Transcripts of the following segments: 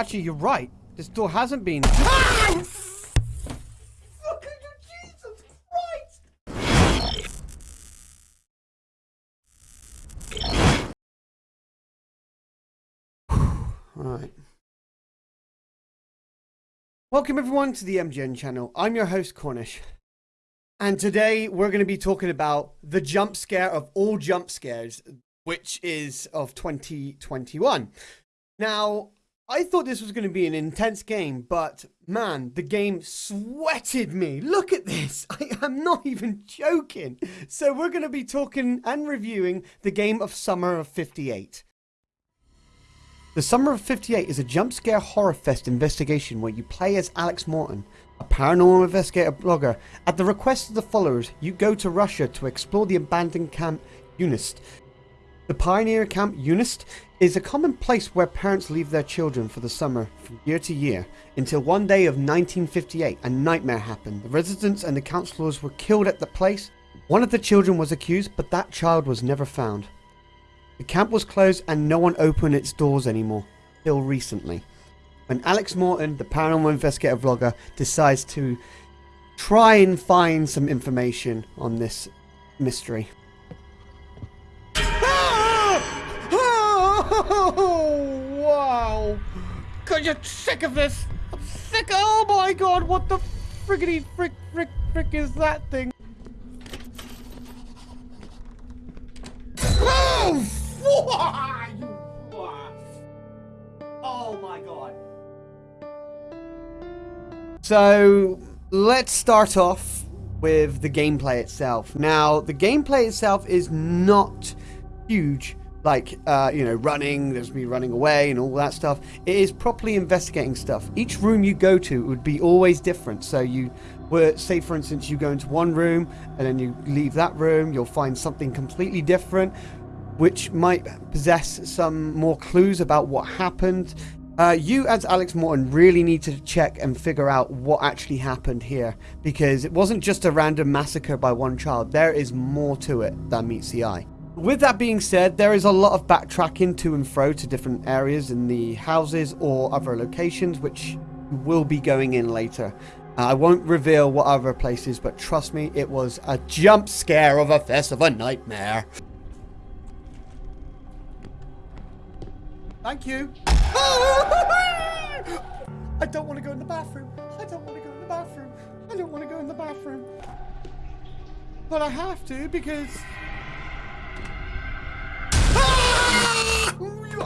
Actually, you're right. This door hasn't been. Ah! Fucking Jesus Christ! Alright. Welcome everyone to the MGN channel. I'm your host Cornish. And today we're going to be talking about the jump scare of all jump scares, which is of 2021. Now, I thought this was going to be an intense game, but man, the game sweated me. Look at this. I am not even joking. So we're going to be talking and reviewing the game of Summer of 58. The Summer of 58 is a jump scare horror fest investigation where you play as Alex Morton, a paranormal investigator blogger. At the request of the followers, you go to Russia to explore the abandoned camp Unist. The pioneer camp Unist is a common place where parents leave their children for the summer from year to year until one day of 1958 a nightmare happened. The residents and the councillors were killed at the place. One of the children was accused, but that child was never found. The camp was closed and no one opened its doors anymore, till recently. When Alex Morton, the paranormal investigator vlogger, decides to try and find some information on this mystery. God, you're sick of this! I'm sick Oh my god, what the friggity frick frick frick is that thing? Oh! Oh my god. So, let's start off with the gameplay itself. Now, the gameplay itself is not huge like uh, you know running there's me running away and all that stuff. It is properly investigating stuff. Each room you go to would be always different. So you were say for instance you go into one room and then you leave that room you'll find something completely different which might possess some more clues about what happened. Uh, you as Alex Morton really need to check and figure out what actually happened here because it wasn't just a random massacre by one child. There is more to it than meets the eye with that being said, there is a lot of backtracking to and fro to different areas in the houses or other locations, which will be going in later. Uh, I won't reveal what other places, but trust me, it was a jump scare of a fest of a nightmare. Thank you. I don't want to go in the bathroom. I don't want to go in the bathroom. I don't want to go in the bathroom. But I have to because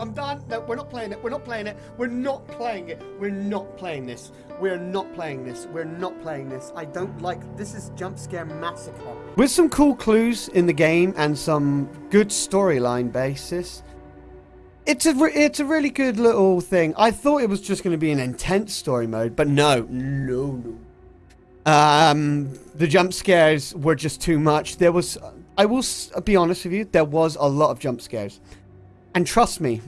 I'm done. No, we're not playing it. We're not playing it. We're not playing it. We're not playing this. We're not playing this. We're not playing this. I don't like this is jump scare massacre. With some cool clues in the game and some good storyline basis. It's a it's a really good little thing. I thought it was just going to be an intense story mode, but no, no, no. Um, the jump scares were just too much. There was, I will be honest with you, there was a lot of jump scares. And trust me,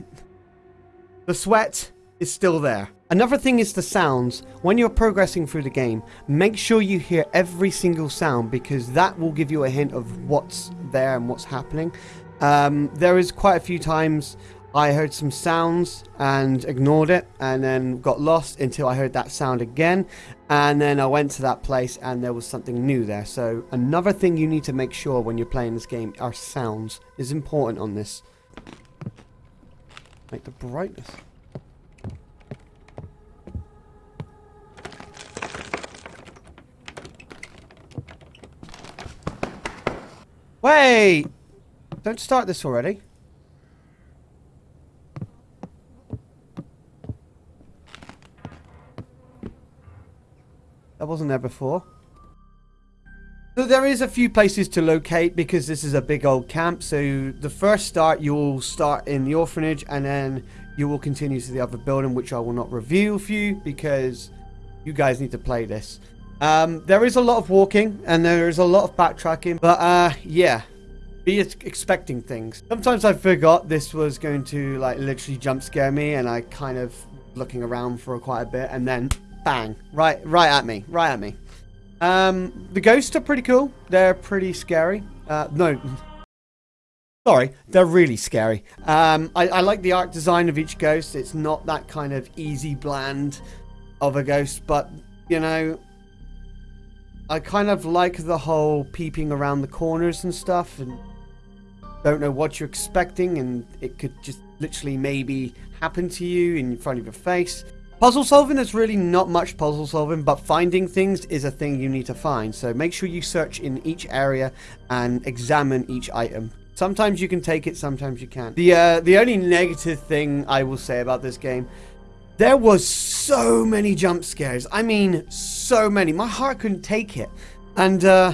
the sweat is still there. Another thing is the sounds. When you're progressing through the game, make sure you hear every single sound because that will give you a hint of what's there and what's happening. Um, there is quite a few times I heard some sounds and ignored it and then got lost until I heard that sound again and then I went to that place and there was something new there. So another thing you need to make sure when you're playing this game are sounds is important on this. Make the brightness. Wait! Don't start this already. That wasn't there before. So there is a few places to locate because this is a big old camp. So the first start, you will start in the orphanage and then you will continue to the other building, which I will not reveal for you because you guys need to play this. Um, there is a lot of walking and there is a lot of backtracking, but uh, yeah, be expecting things. Sometimes I forgot this was going to like literally jump scare me and I kind of looking around for quite a bit and then bang, right, right at me, right at me. Um, the ghosts are pretty cool. They're pretty scary. Uh, no. Sorry, they're really scary. Um, I, I like the art design of each ghost. It's not that kind of easy, bland of a ghost, but, you know, I kind of like the whole peeping around the corners and stuff and don't know what you're expecting and it could just literally maybe happen to you in front of your face. Puzzle solving is really not much puzzle solving, but finding things is a thing you need to find. So make sure you search in each area and examine each item. Sometimes you can take it, sometimes you can't. The, uh, the only negative thing I will say about this game, there was so many jump scares. I mean, so many. My heart couldn't take it. And, uh,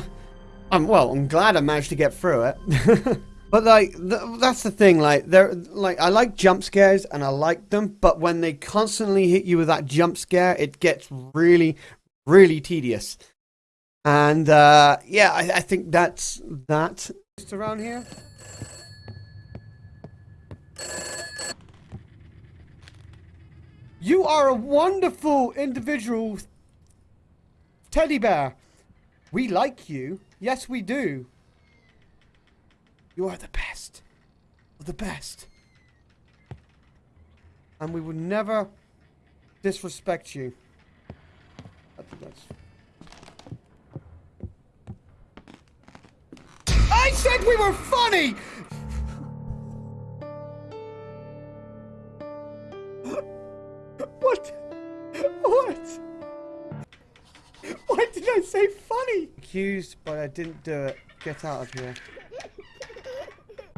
I'm, well, I'm glad I managed to get through it. But like th that's the thing, like they're like I like jump scares and I like them, but when they constantly hit you with that jump scare, it gets really, really tedious. And uh, yeah, I, I think that's that. Just around here. You are a wonderful individual, teddy bear. We like you. Yes, we do. You are the best. The best. And we would never disrespect you. I said we were funny! what? What? Why did I say funny? Accused, but I didn't do it. Get out of here.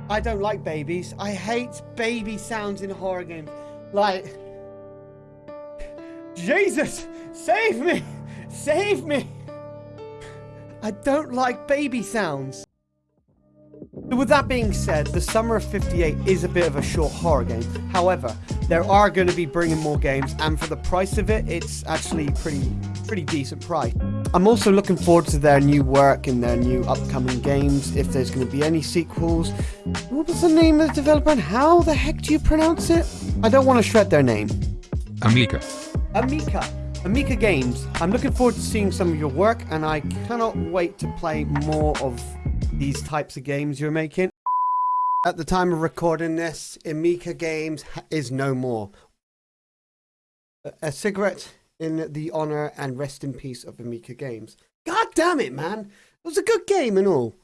I don't like babies. I hate baby sounds in horror games. Like, Jesus, save me! Save me! I don't like baby sounds. With that being said, the Summer of 58 is a bit of a short horror game. However, there are going to be bringing more games, and for the price of it, it's actually pretty, pretty decent price. I'm also looking forward to their new work and their new upcoming games, if there's going to be any sequels. What was the name of the developer and how the heck do you pronounce it? I don't want to shred their name. Amica. Amica. Amica Games. I'm looking forward to seeing some of your work and I cannot wait to play more of these types of games you're making. At the time of recording this, Amica Games is no more. A cigarette in the honor and rest in peace of Amica Games. God damn it, man! It was a good game and all.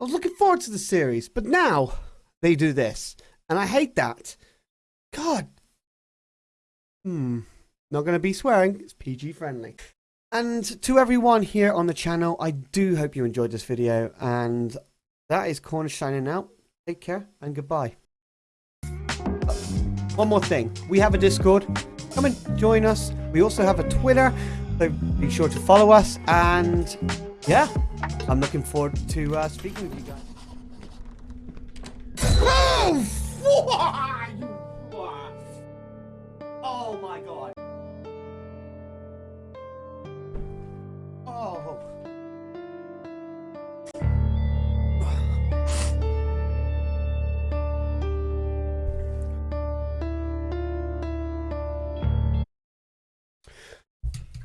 I was looking forward to the series, but now they do this, and I hate that. God. Hmm. Not going to be swearing. It's PG friendly. And to everyone here on the channel, I do hope you enjoyed this video. And that is Cornish signing out. Take care and goodbye. One more thing. We have a Discord. Come and join us. We also have a Twitter. So be sure to follow us. And yeah, I'm looking forward to uh, speaking with you guys.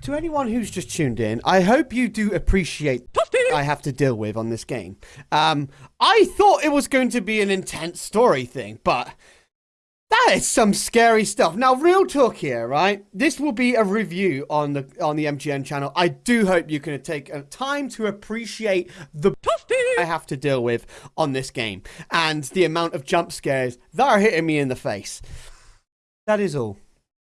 To anyone who's just tuned in, I hope you do appreciate I have to deal with on this game. Um, I thought it was going to be an intense story thing, but that is some scary stuff. Now, real talk here, right? This will be a review on the on the MGN channel. I do hope you can take time to appreciate the I have to deal with on this game and the amount of jump scares that are hitting me in the face. That is all.